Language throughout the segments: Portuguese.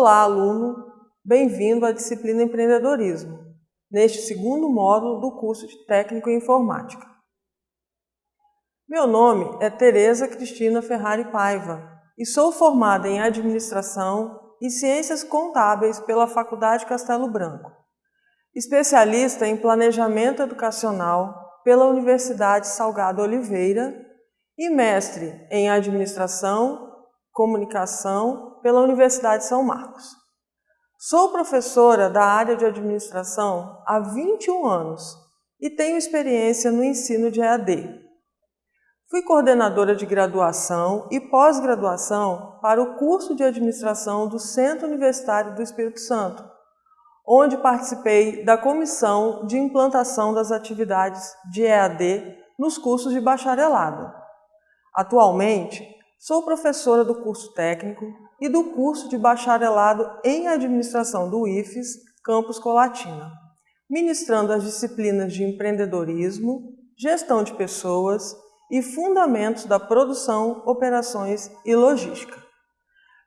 Olá, aluno! Bem-vindo à disciplina Empreendedorismo, neste segundo módulo do curso de Técnico em Informática. Meu nome é Tereza Cristina Ferrari Paiva e sou formada em Administração e Ciências Contábeis pela Faculdade Castelo Branco, especialista em Planejamento Educacional pela Universidade Salgado Oliveira e mestre em Administração Comunicação pela Universidade São Marcos. Sou professora da área de administração há 21 anos e tenho experiência no ensino de EAD. Fui coordenadora de graduação e pós-graduação para o curso de administração do Centro Universitário do Espírito Santo, onde participei da comissão de implantação das atividades de EAD nos cursos de bacharelado. Atualmente, Sou professora do curso técnico e do curso de bacharelado em administração do IFES, Campus Colatina, ministrando as disciplinas de empreendedorismo, gestão de pessoas e fundamentos da produção, operações e logística.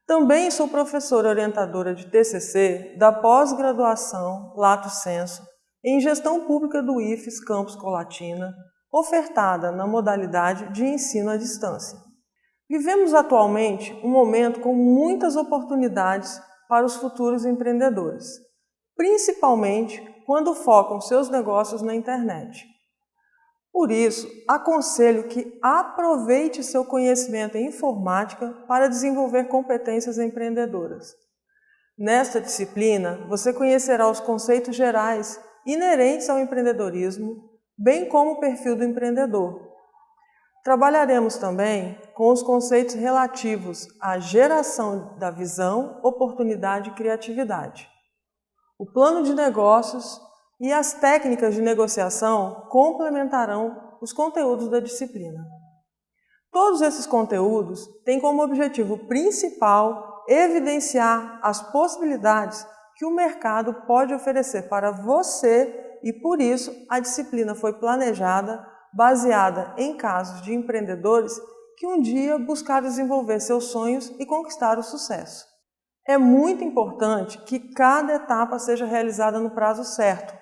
Também sou professora orientadora de TCC da pós-graduação Lato Senso em Gestão Pública do IFES Campus Colatina, ofertada na modalidade de ensino à distância. Vivemos atualmente um momento com muitas oportunidades para os futuros empreendedores, principalmente quando focam seus negócios na internet. Por isso, aconselho que aproveite seu conhecimento em informática para desenvolver competências empreendedoras. Nesta disciplina, você conhecerá os conceitos gerais inerentes ao empreendedorismo, bem como o perfil do empreendedor, Trabalharemos também com os conceitos relativos à geração da visão, oportunidade e criatividade. O plano de negócios e as técnicas de negociação complementarão os conteúdos da disciplina. Todos esses conteúdos têm como objetivo principal evidenciar as possibilidades que o mercado pode oferecer para você e, por isso, a disciplina foi planejada baseada em casos de empreendedores que um dia buscaram desenvolver seus sonhos e conquistar o sucesso. É muito importante que cada etapa seja realizada no prazo certo,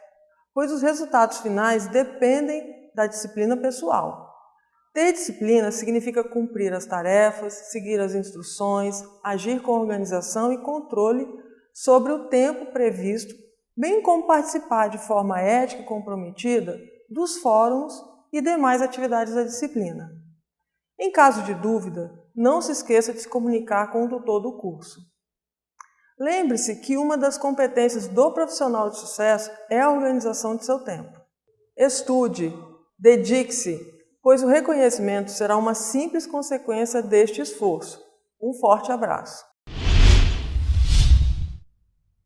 pois os resultados finais dependem da disciplina pessoal. Ter disciplina significa cumprir as tarefas, seguir as instruções, agir com organização e controle sobre o tempo previsto, bem como participar de forma ética e comprometida dos fóruns e demais atividades da disciplina. Em caso de dúvida, não se esqueça de se comunicar com o tutor do curso. Lembre-se que uma das competências do profissional de sucesso é a organização de seu tempo. Estude, dedique-se, pois o reconhecimento será uma simples consequência deste esforço. Um forte abraço!